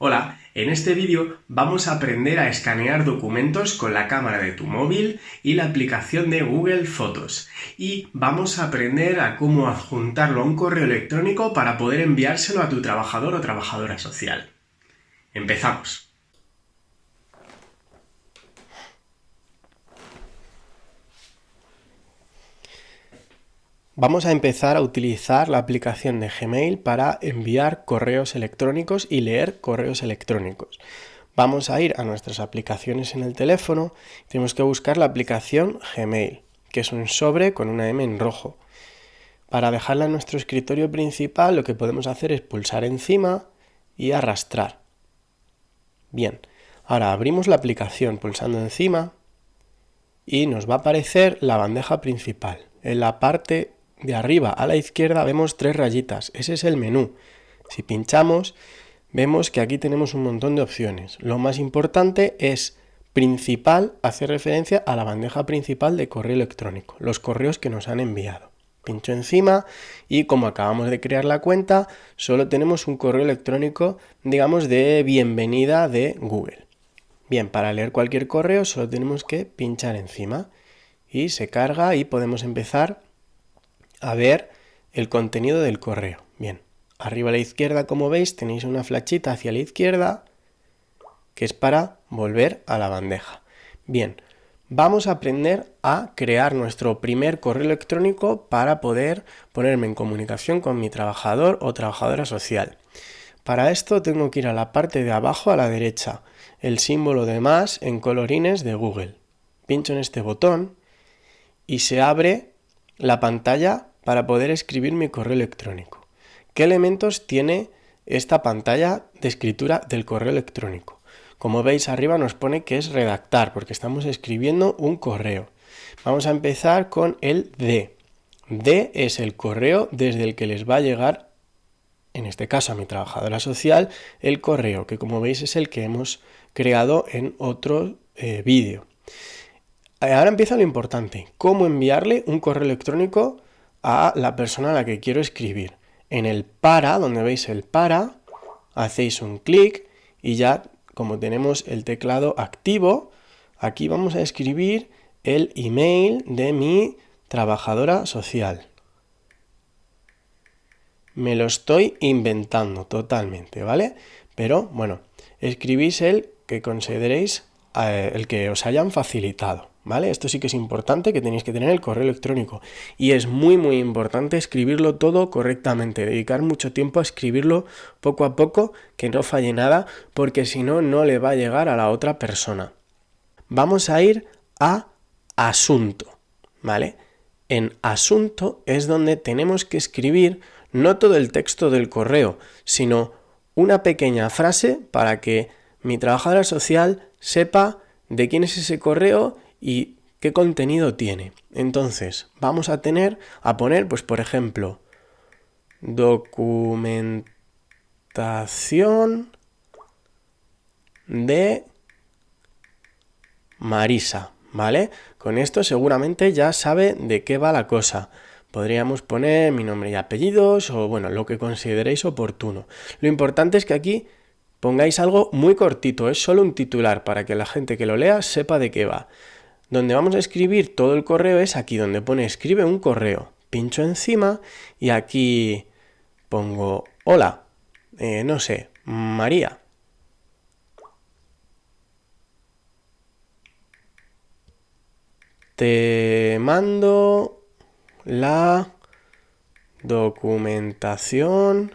Hola, en este vídeo vamos a aprender a escanear documentos con la cámara de tu móvil y la aplicación de Google Fotos. Y vamos a aprender a cómo adjuntarlo a un correo electrónico para poder enviárselo a tu trabajador o trabajadora social. Empezamos. Vamos a empezar a utilizar la aplicación de Gmail para enviar correos electrónicos y leer correos electrónicos. Vamos a ir a nuestras aplicaciones en el teléfono, tenemos que buscar la aplicación Gmail, que es un sobre con una M en rojo. Para dejarla en nuestro escritorio principal lo que podemos hacer es pulsar encima y arrastrar. Bien, ahora abrimos la aplicación pulsando encima y nos va a aparecer la bandeja principal. En la parte de arriba a la izquierda vemos tres rayitas, ese es el menú. Si pinchamos, vemos que aquí tenemos un montón de opciones. Lo más importante es principal, hace referencia a la bandeja principal de correo electrónico, los correos que nos han enviado. Pincho encima y como acabamos de crear la cuenta, solo tenemos un correo electrónico, digamos, de bienvenida de Google. Bien, para leer cualquier correo solo tenemos que pinchar encima y se carga y podemos empezar a ver el contenido del correo. Bien, arriba a la izquierda, como veis, tenéis una flechita hacia la izquierda que es para volver a la bandeja. Bien, vamos a aprender a crear nuestro primer correo electrónico para poder ponerme en comunicación con mi trabajador o trabajadora social. Para esto tengo que ir a la parte de abajo a la derecha, el símbolo de más en colorines de Google. Pincho en este botón y se abre la pantalla para poder escribir mi correo electrónico. ¿Qué elementos tiene esta pantalla de escritura del correo electrónico? Como veis arriba nos pone que es redactar porque estamos escribiendo un correo. Vamos a empezar con el D. D es el correo desde el que les va a llegar, en este caso a mi trabajadora social, el correo, que como veis es el que hemos creado en otro eh, vídeo. Ahora empieza lo importante, cómo enviarle un correo electrónico a la persona a la que quiero escribir. En el para, donde veis el para, hacéis un clic y ya como tenemos el teclado activo, aquí vamos a escribir el email de mi trabajadora social. Me lo estoy inventando totalmente, ¿vale? Pero bueno, escribís el que consideréis eh, el que os hayan facilitado. ¿Vale? Esto sí que es importante, que tenéis que tener el correo electrónico. Y es muy, muy importante escribirlo todo correctamente, dedicar mucho tiempo a escribirlo poco a poco, que no falle nada, porque si no, no le va a llegar a la otra persona. Vamos a ir a asunto, ¿vale? En asunto es donde tenemos que escribir no todo el texto del correo, sino una pequeña frase para que mi trabajadora social sepa de quién es ese correo y qué contenido tiene. Entonces, vamos a tener, a poner, pues por ejemplo, documentación de Marisa, ¿vale? Con esto seguramente ya sabe de qué va la cosa. Podríamos poner mi nombre y apellidos o bueno, lo que consideréis oportuno. Lo importante es que aquí pongáis algo muy cortito, es solo un titular para que la gente que lo lea sepa de qué va. Donde vamos a escribir todo el correo es aquí donde pone escribe un correo. Pincho encima y aquí pongo hola, eh, no sé, María. Te mando la documentación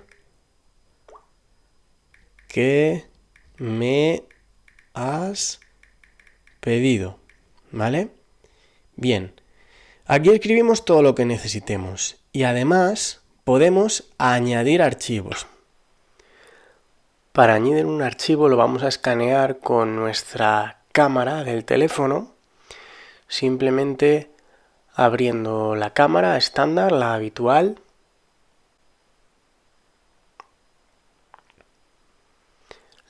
que me has pedido. ¿Vale? Bien, aquí escribimos todo lo que necesitemos y además podemos añadir archivos. Para añadir un archivo lo vamos a escanear con nuestra cámara del teléfono, simplemente abriendo la cámara estándar, la habitual,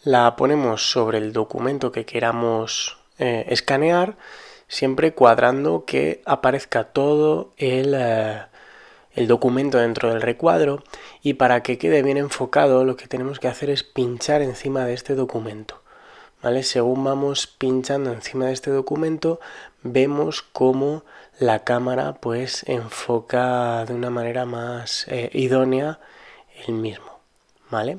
la ponemos sobre el documento que queramos eh, escanear siempre cuadrando que aparezca todo el, eh, el documento dentro del recuadro y para que quede bien enfocado lo que tenemos que hacer es pinchar encima de este documento. ¿Vale? Según vamos pinchando encima de este documento vemos cómo la cámara pues enfoca de una manera más eh, idónea el mismo. ¿Vale?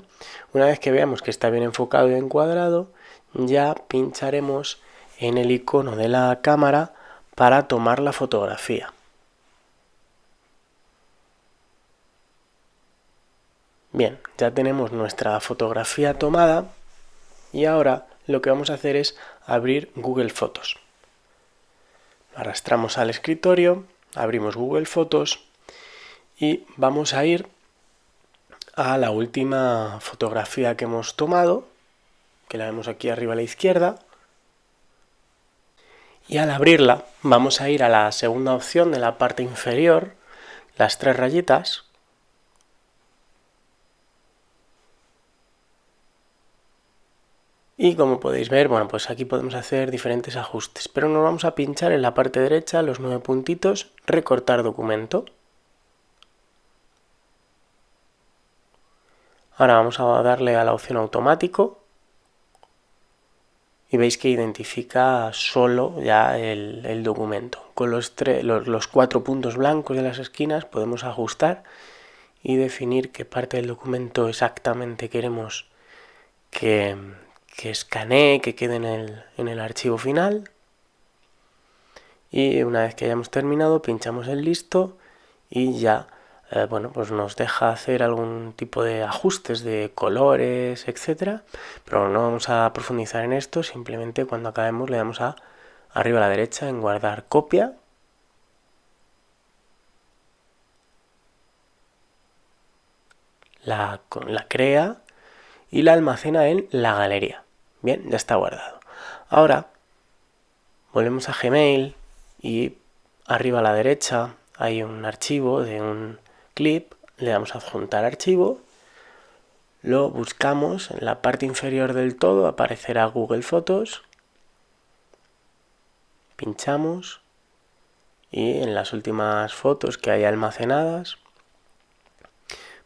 Una vez que veamos que está bien enfocado y encuadrado ya pincharemos en el icono de la cámara para tomar la fotografía. Bien, ya tenemos nuestra fotografía tomada y ahora lo que vamos a hacer es abrir Google Fotos. Arrastramos al escritorio, abrimos Google Fotos y vamos a ir a la última fotografía que hemos tomado, que la vemos aquí arriba a la izquierda. Y al abrirla vamos a ir a la segunda opción de la parte inferior, las tres rayitas, Y como podéis ver, bueno, pues aquí podemos hacer diferentes ajustes, pero nos vamos a pinchar en la parte derecha, los nueve puntitos, recortar documento. Ahora vamos a darle a la opción automático y veis que identifica solo ya el, documento. Con los, los, los cuatro puntos blancos de las esquinas podemos ajustar y definir qué parte del documento exactamente queremos que, que escanee, que quede en el, archivo final. Y una vez que hayamos terminado, pinchamos en listo y ya eh, bueno, pues nos deja hacer algún tipo de ajustes de colores, etcétera, pero no vamos a profundizar en esto, simplemente cuando acabemos le damos a arriba a la derecha en guardar copia la, la crea y la almacena en la galería. Bien, ya está guardado. Ahora volvemos a Gmail y arriba a la derecha hay un archivo de un clip, le damos a adjuntar archivo, lo buscamos en la parte inferior del todo, aparecerá Google Fotos, pinchamos y en las últimas fotos que hay almacenadas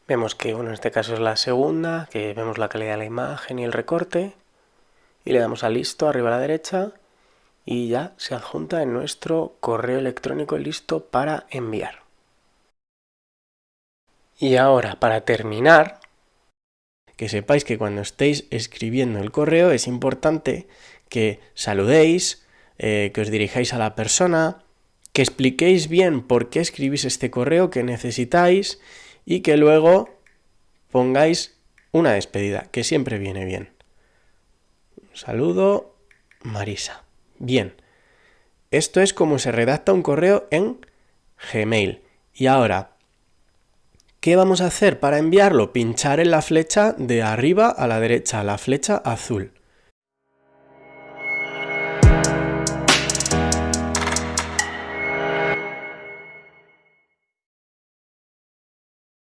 vemos que bueno, en este caso es la segunda, que vemos la calidad de la imagen y el recorte y le damos a listo arriba a la derecha y ya se adjunta en nuestro correo electrónico listo para enviar. Y ahora, para terminar, que sepáis que cuando estéis escribiendo el correo es importante que saludéis, eh, que os dirijáis a la persona, que expliquéis bien por qué escribís este correo que necesitáis y que luego pongáis una despedida, que siempre viene bien. Saludo, Marisa. Bien, esto es como se redacta un correo en Gmail. Y ahora, ¿qué vamos a hacer para enviarlo? Pinchar en la flecha de arriba a la derecha, la flecha azul.